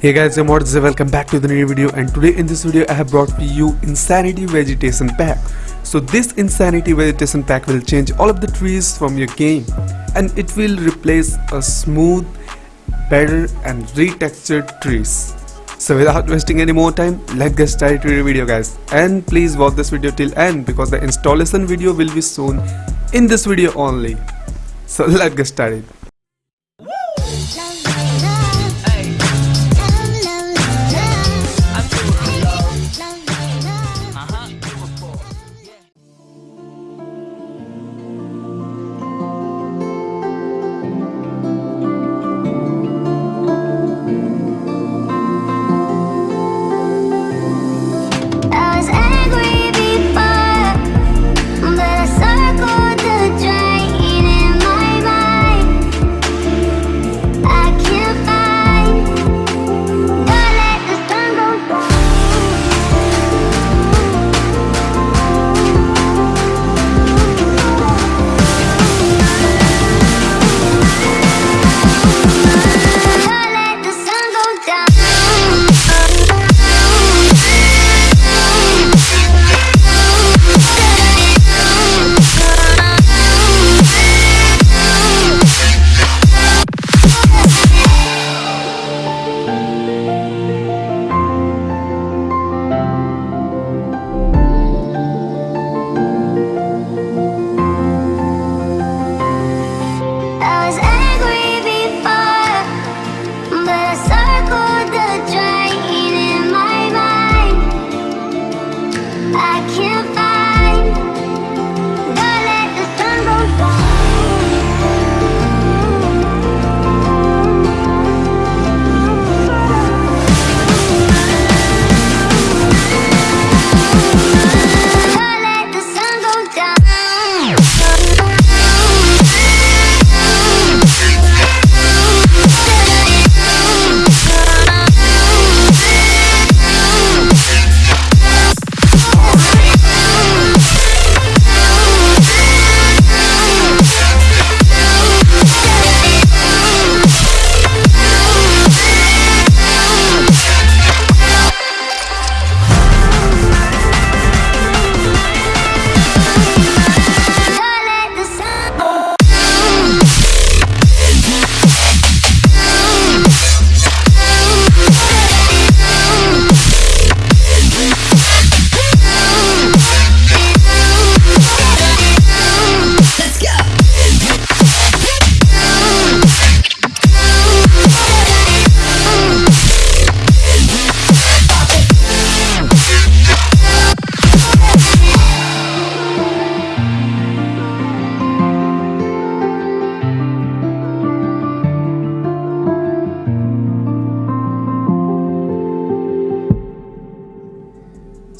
Hey guys, I'm Mods, welcome back to the new video and today in this video I have brought for you Insanity Vegetation Pack. So this Insanity Vegetation Pack will change all of the trees from your game and it will replace a smooth, better and retextured trees. So without wasting any more time, let's get started to the video guys and please watch this video till end because the installation video will be soon in this video only. So let's get started.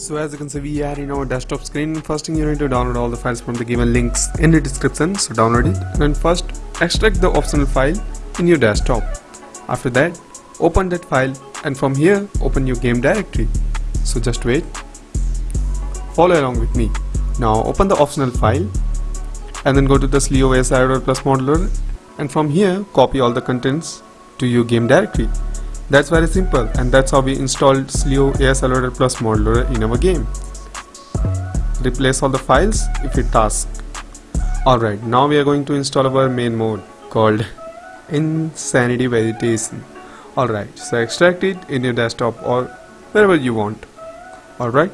So as you can see we are in our desktop screen first thing you need to download all the files from the given links in the description so download it and first extract the optional file in your desktop. After that open that file and from here open your game directory. So just wait. Follow along with me. Now open the optional file and then go to the Slio ASIRO plus Modloader and from here copy all the contents to your game directory. That's very simple and that's how we installed Slio ASLR plus Modloader in our game. Replace all the files if it asks. Alright, now we are going to install our main mode called Insanity Vegetation. Alright, so extract it in your desktop or wherever you want. Alright,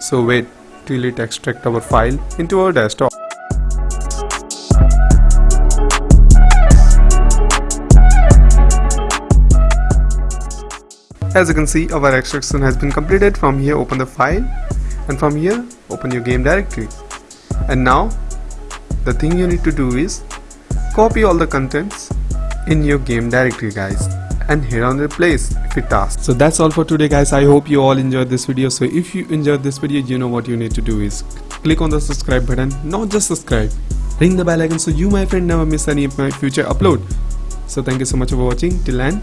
so wait till it extract our file into our desktop. As you can see our extraction has been completed. From here open the file. And from here open your game directory and now the thing you need to do is copy all the contents in your game directory guys and hit on replace if it asks. So that's all for today guys I hope you all enjoyed this video so if you enjoyed this video you know what you need to do is click on the subscribe button not just subscribe ring the bell icon so you my friend never miss any of my future upload. So thank you so much for watching till then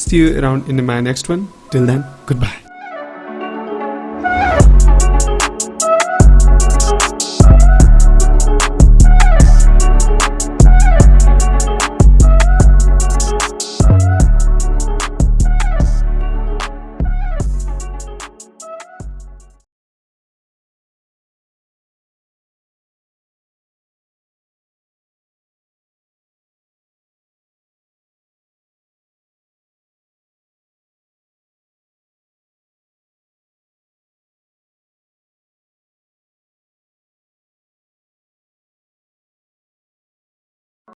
See you around in my next one. Till then, goodbye.